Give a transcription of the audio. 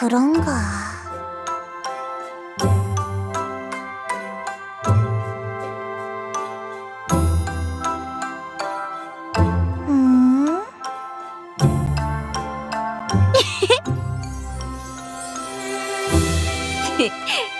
그런가... 음?